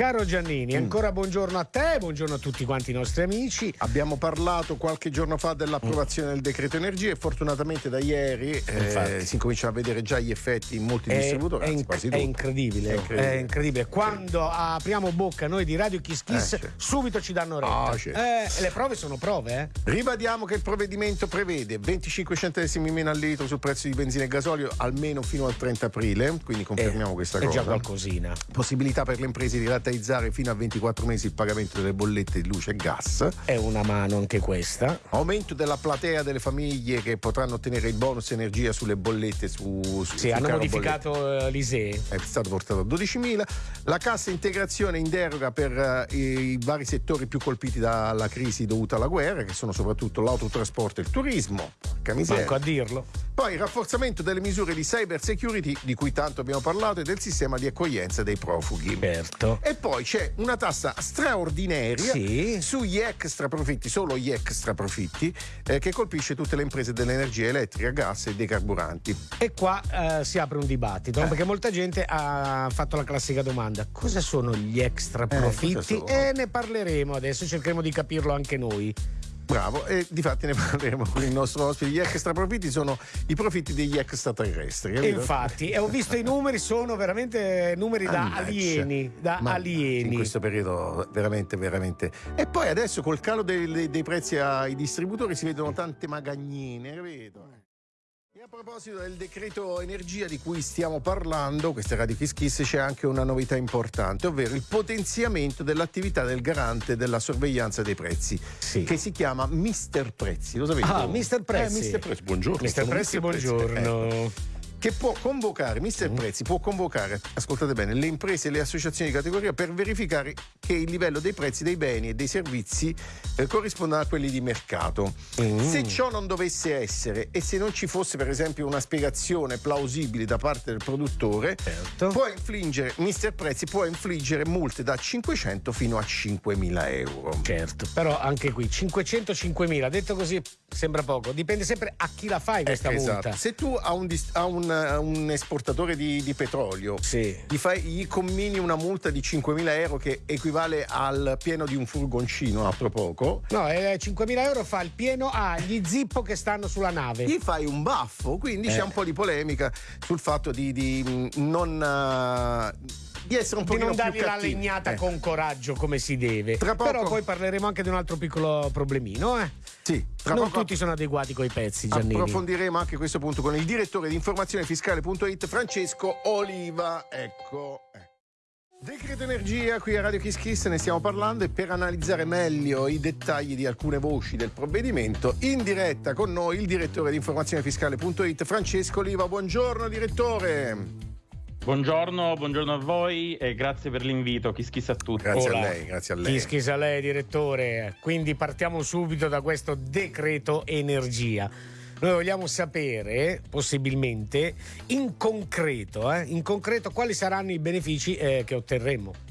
Caro Giannini, Mm. ancora buongiorno a te, buongiorno a tutti quanti i nostri amici. Abbiamo parlato qualche giorno fa dell'approvazione del decreto energia e fortunatamente da ieri eh, si incominciano a vedere già gli effetti in molti È, distributori, è anzi in- quasi è incredibile, È incredibile. è incredibile. Quando apriamo bocca noi di Radio Kiss Kiss, Eh, certo. subito ci danno retta. Certo. Eh, le prove sono prove, eh? Ribadiamo che il provvedimento prevede 25 centesimi meno al litro sul prezzo di benzina e gasolio almeno fino al 30 aprile, quindi confermiamo Eh, questa è cosa. già qualcosina. Possibilità per le imprese di rateizzare fino a 24 mesi il pagamento delle bollette di luce e gas. È una mano anche questa. Aumento della platea delle famiglie che potranno ottenere il bonus energia sulle bollette su, su Sì, hanno modificato eh, l'ISEE. è stato portato a 12.000. La cassa integrazione in deroga per eh, i vari settori più colpiti dalla crisi dovuta alla guerra, che sono soprattutto l'autotrasporto e il turismo. Porca miseria. Manco a dirlo. Poi il rafforzamento delle misure di cyber security, di cui tanto abbiamo parlato, e del sistema di accoglienza dei profughi. Certo. E poi c'è una tassa straordinaria Sì. sugli extra profitti, solo gli extra profitti, eh, che colpisce tutte le imprese dell'energia elettrica, gas e dei carburanti. E qua eh, si apre un dibattito, Eh. perché molta gente ha fatto la classica domanda: cosa sono gli extra cosa profitti? e ne parleremo adesso, cercheremo di capirlo anche noi. Bravo, e di fatti ne parleremo con il nostro ospite. Gli extra profitti sono i profitti degli extraterrestri. Capito? infatti, e ho visto i numeri, sono veramente numeri da Mannaggia. alieni, da Ma alieni. In questo periodo veramente, veramente. E poi adesso col calo dei, dei prezzi ai distributori si vedono tante magagnine, capito? E a proposito del decreto energia di cui stiamo parlando, questa è Radio Kiss Kiss, c'è anche una novità importante, ovvero il potenziamento dell'attività del garante della sorveglianza dei prezzi, Sì. che si chiama Mister Prezzi. Lo sapete? Ah? Mister Prezzi. Eh, Mister Prezzi, buongiorno. Mister Prezzi, Mister buongiorno. Eh, che può convocare, Mister Mm. Prezzi può convocare, ascoltate bene, le imprese e le associazioni di categoria per verificare che il livello dei prezzi dei beni e dei servizi eh, corrisponda a quelli di mercato. Mm. Se ciò non dovesse essere e se non ci fosse per esempio una spiegazione plausibile da parte del produttore, Certo. può infliggere, Mister Prezzi può infliggere multe da 500 fino a 5.000 euro. Certo, però anche qui 505.000, detto così sembra poco, dipende sempre a chi la fai questa Ecco, multa. esatto. Se tu a un, a un, a un esportatore di, di petrolio Sì. gli, fai, gli commini una multa di 5.000 euro che equivale al pieno di un furgoncino, altro poco, No, eh, 5.000 euro fa il pieno agli zippo che stanno sulla nave. gli fai un baffo. Quindi Eh. c'è un po' di polemica sul fatto di, di, mh, non. eh, di essere un po' di non dargli la legnata Eh, con coraggio come si deve. Tra poco- Però poi parleremo anche di un altro piccolo problemino. Eh. Sì, tra non poco tutti sono adeguati coi pezzi, Giannini. approfondiremo anche questo punto con il direttore di informazionefiscale.it Francesco Oliva. Ecco. eh. Decreto energia qui a Radio Kiss Kiss ne stiamo parlando e per analizzare meglio i dettagli di alcune voci del provvedimento in diretta con noi il direttore di informazionefiscale.it Francesco Oliva. Buongiorno direttore. Buongiorno, buongiorno a voi e grazie per l'invito. Chi schissa a tutti. Grazie Ora, a lei, grazie a lei. Chi schisa lei, direttore? Quindi partiamo subito da questo decreto energia. Noi vogliamo sapere, possibilmente, in concreto, eh, in concreto quali saranno i benefici eh, che otterremo.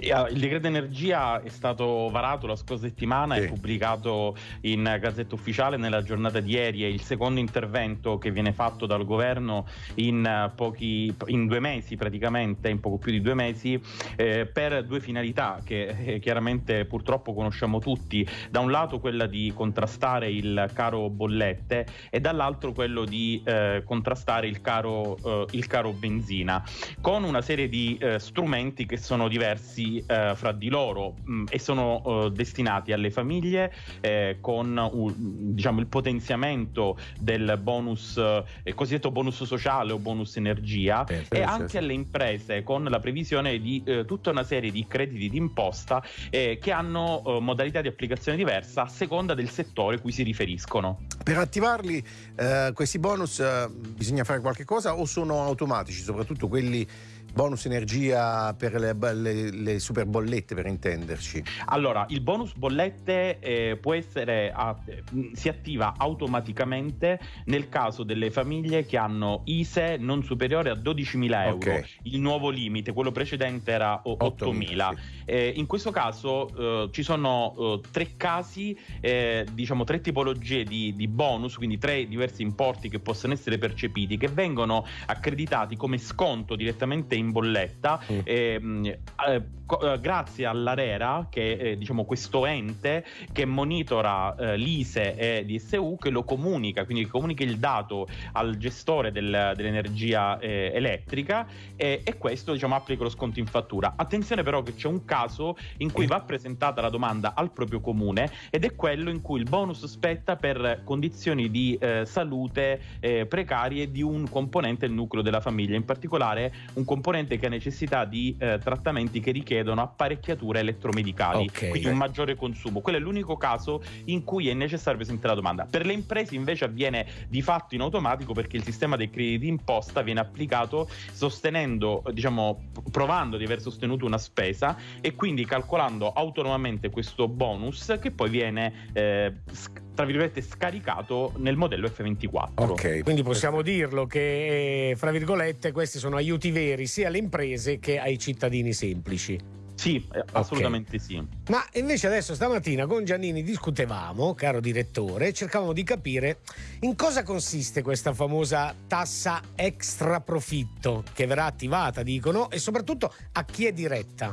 Eh, Il decreto energia è stato varato la scorsa settimana Sì. e pubblicato in Gazzetta Ufficiale nella giornata di ieri. È il secondo intervento che viene fatto dal governo in, eh, pochi, in due mesi, praticamente, in poco più di due mesi, eh, per due finalità che eh, chiaramente purtroppo conosciamo tutti. Da un lato quella di contrastare il caro bollette e dall'altro quello di eh, contrastare il caro, eh, il caro benzina con una serie di eh, strumenti che sono diversi eh, fra di loro mh, e sono eh, destinati alle famiglie eh, con un- diciamo, il potenziamento del bonus, eh, il cosiddetto bonus sociale o bonus energia Perfetto. e anche sì. alle imprese con la previsione di eh, tutta una serie di crediti d'imposta eh, che hanno eh, modalità di applicazione diversa a seconda del settore cui si riferiscono. Per attivarli eh, questi bonus eh, bisogna fare qualche cosa o sono automatici, soprattutto quelli bonus energia per le, le- le super bollette per intenderci. Allora, il bonus bollette eh, può essere a- mh, si attiva automaticamente nel caso delle famiglie che hanno ISE non superiore a 12.000 euro. Ok. Il nuovo limite, quello precedente era o- 8.000. sì. Eh, in questo caso eh, ci sono eh, tre casi, eh, diciamo tre tipologie di, di bonus, quindi tre diversi importi che possono essere percepiti, che vengono accreditati come sconto direttamente in bolletta. Mm. Ehm, eh, eh, grazie all'ARERA, che è diciamo, questo ente che monitora eh, l'ISE e DSU, che lo comunica, quindi comunica il dato al gestore del, dell'energia eh, elettrica e, e questo diciamo, applica lo sconto in fattura. Attenzione però che c'è un caso in cui va presentata la domanda al proprio comune ed è quello in cui il bonus spetta per condizioni di eh, salute eh, precarie di un componente del nucleo della famiglia, in particolare un componente che ha necessità di eh, trattamenti che richiedono apparecchiature elettromedicali, okay. quindi un maggiore consumo. Quello è l'unico caso in cui è necessario presentare la domanda. Per le imprese invece avviene di fatto in automatico perché il sistema dei crediti d'imposta viene applicato sostenendo, diciamo, provando di aver sostenuto una spesa e quindi calcolando autonomamente questo bonus che poi viene eh, tra virgolette scaricato nel modello F24. Ok, quindi possiamo dirlo che fra virgolette questi sono aiuti veri sia alle imprese che ai cittadini semplici. Sì, eh, assolutamente okay. sì. Ma invece adesso stamattina con Giannini discutevamo, caro direttore, cercavamo di capire in cosa consiste questa famosa tassa extra profitto che verrà attivata, dicono, e soprattutto a chi è diretta.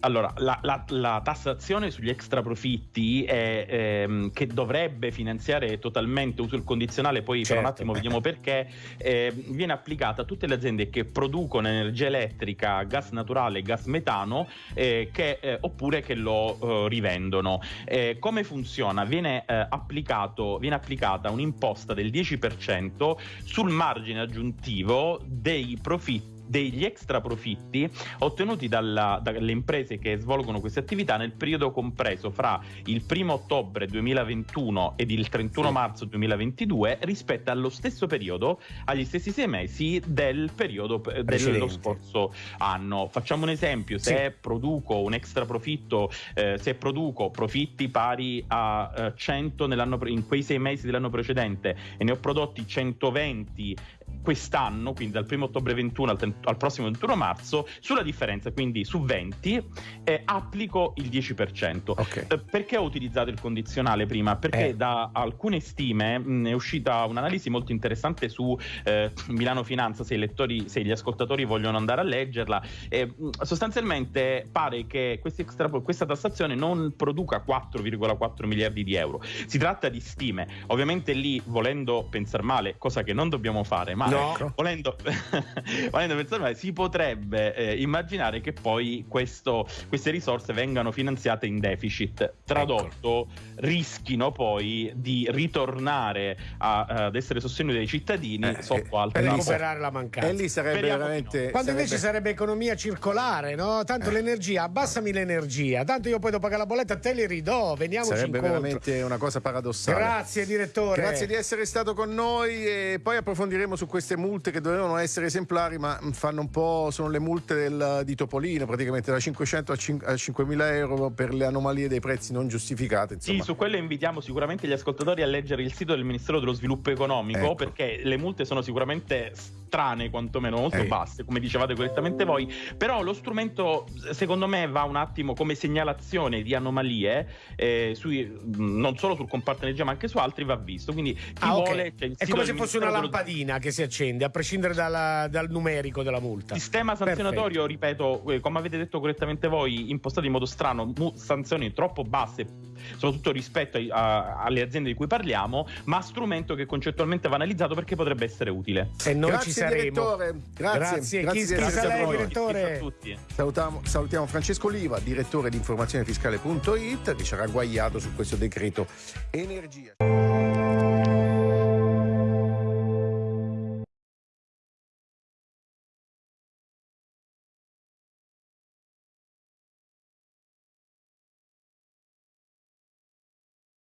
Allora, la, la, la, tassazione sugli extra profitti è, ehm, che dovrebbe finanziare totalmente uso il condizionale, poi certo. per un attimo vediamo perché, eh, viene applicata a tutte le aziende che producono energia elettrica, gas naturale, gas metano, eh, che, eh, oppure che lo eh, rivendono. Eh, come funziona? Viene, eh, applicato, viene applicata un'imposta del 10% sul margine aggiuntivo dei profitti degli extra profitti ottenuti dalla, dalle imprese che svolgono queste attività nel periodo compreso fra il 1 ottobre 2021 ed il 31 sì. marzo 2022 rispetto allo stesso periodo, agli stessi sei mesi del periodo eh, dello scorso anno. Facciamo un esempio, se sì. produco un extra profitto, eh, se produco profitti pari a eh, 100 in quei sei mesi dell'anno precedente e ne ho prodotti 120 quest'anno, quindi dal 1 ottobre 21 al, al, prossimo 21 marzo, sulla differenza, quindi su 20, eh, applico il 10%. Okay. Eh, perché ho utilizzato il condizionale prima? Perché eh. da alcune stime mh, è uscita un'analisi molto interessante su eh, Milano Finanza, se, lettori, se, gli ascoltatori vogliono andare a leggerla. sostanzialmente pare che extra, questa tassazione non produca 4,4 miliardi di euro. Si tratta di stime. Ovviamente lì, volendo pensare male, cosa che non dobbiamo fare, ma no. Ecco. volendo, volendo pensare, si potrebbe eh, immaginare che poi questo, queste risorse vengano finanziate in deficit. Tradotto, ecco. rischino poi di ritornare a, ad essere sostenuti dai cittadini eh, sotto eh, altre per recuperare la mancanza. E lì sarebbe Speriamo veramente. No. Quando sarebbe... invece sarebbe economia circolare, no? Tanto eh. l'energia, abbassami l'energia, tanto io poi devo pagare la bolletta, te li ridò, veniamoci sarebbe incontro. veramente una cosa paradossale. Grazie, direttore. Grazie di essere stato con noi e poi approfondiremo su queste multe che dovevano essere esemplari, ma fanno un po'. sono le multe del, di Topolino, praticamente da 500 a, 5, a 5.000 euro per le anomalie dei prezzi non giustificate. Insomma. Sì, su quello invitiamo sicuramente gli ascoltatori a leggere il sito del Ministero dello Sviluppo Economico, ecco. perché le multe sono sicuramente strane, quantomeno molto eh. basse, come dicevate correttamente voi. Però lo strumento, secondo me, va un attimo come segnalazione di anomalie, eh, sui, non solo sul comparto energia, ma anche su altri, va visto. Quindi chi ah, vuole. Cioè, È come se fosse una lampadina dello... che si accende, a prescindere dalla, dal numerico della multa. Sistema sanzionatorio, Perfetto. ripeto, eh, come avete detto correttamente voi, impostato in modo strano, sanzioni troppo basse, soprattutto rispetto ai, a, alle aziende di cui parliamo, ma strumento che concettualmente va analizzato perché potrebbe essere utile. E noi Grazie ci saremo. Direttore. Grazie. Grazie. Grazie chi, chi lei, direttore. a tutti. Salutiamo, salutiamo Francesco Oliva, direttore di informazionefiscale.it, che ci ha ragguagliato su questo decreto energia.